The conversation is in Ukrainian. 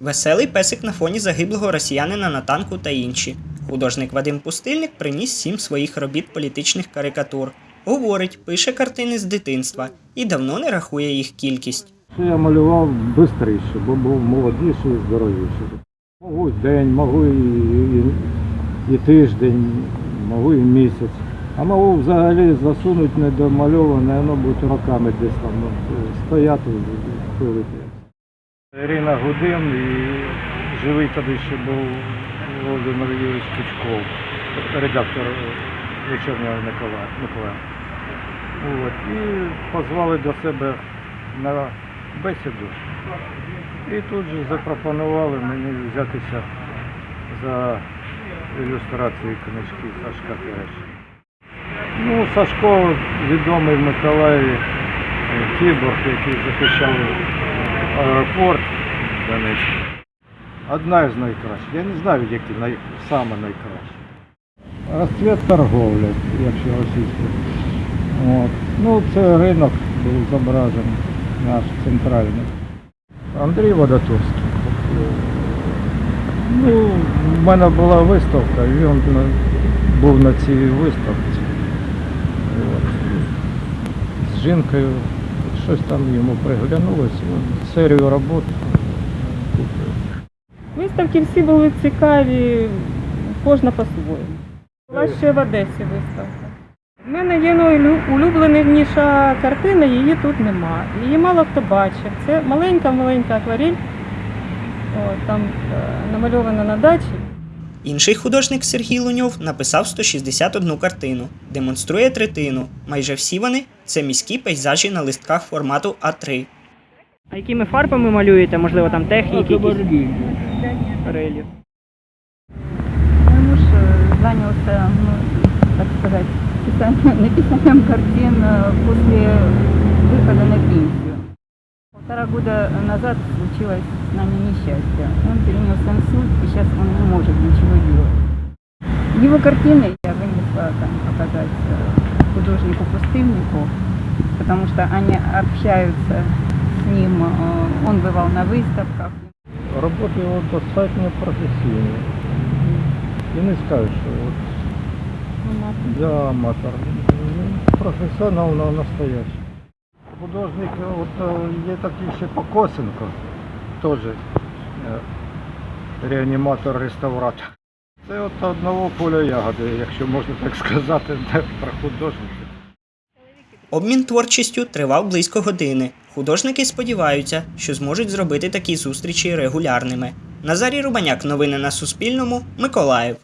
Веселий песик на фоні загиблого росіянина на танку та інші. Художник Вадим Пустильник приніс сім своїх робіт політичних карикатур. Говорить, пише картини з дитинства і давно не рахує їх кількість. Я малював швидше, бо був молодіший і здоровіший. Могу день, можу і, і, і тиждень, можу і місяць. А можу взагалі засунути недомальоване, воно буде роками десь там стояти пилити. Ірина Гудин і живий тоді ще був Володимир Юрійович Пучков, редактор вечірнього Миколая. Миколая. От, і позвали до себе на бесіду. І тут же запропонували мені взятися за ілюстрації книжки Сашка Тереша. Ну, Сашко відомий в Миколаєві е, кіборг, який захищав аеропорт Донецький. Одна з найкращих. Я не знаю, які най... саме найкращі. Розцвіт торговлі, якщо російською. От. Ну, це ринок був зображений, наш центральний. Андрій Водотурський. Ну, в мене була виставка, і він був на цій виставці. От. З жінкою щось там йому приглянулося. От, серію робот купив. Виставки всі були цікаві, кожна по-своєму. Була ще в Одесі виставка. У мене є найулюбленіша картина, її тут нема. Її мало хто бачив. Це маленька-маленька акварель, О, там е, намальована на дачі. Інший художник Сергій Луньов написав 161 картину, демонструє третину. Майже всі вони це міські пейзажі на листках формату А3. А якими фарбами малюєте? Можливо, там техніки якісь? Релі. Мой муж э, занялся, ну, так сказать, писанием, написанием картин э, после выхода на пенсию. Полтора года назад случилось с нами несчастье. Он перенес инсульт, и сейчас он не может ничего делать. Его картины я вынесла там, показать э, художнику-пустыннику, потому что они общаются с ним, э, он бывал на выставках. Роботи його достатньо професійні. І не скажу, що от я аматор. Він Професіонал на настоящий. Художник, от е, є такий ще Покосенко, теж е, реаніматор-реставратор. Це от одного поля ягоди, якщо можна так сказати, про художників. Обмін творчістю тривав близько години. Художники сподіваються, що зможуть зробити такі зустрічі регулярними. Назарій Рубаняк, новини на Суспільному, Миколаїв.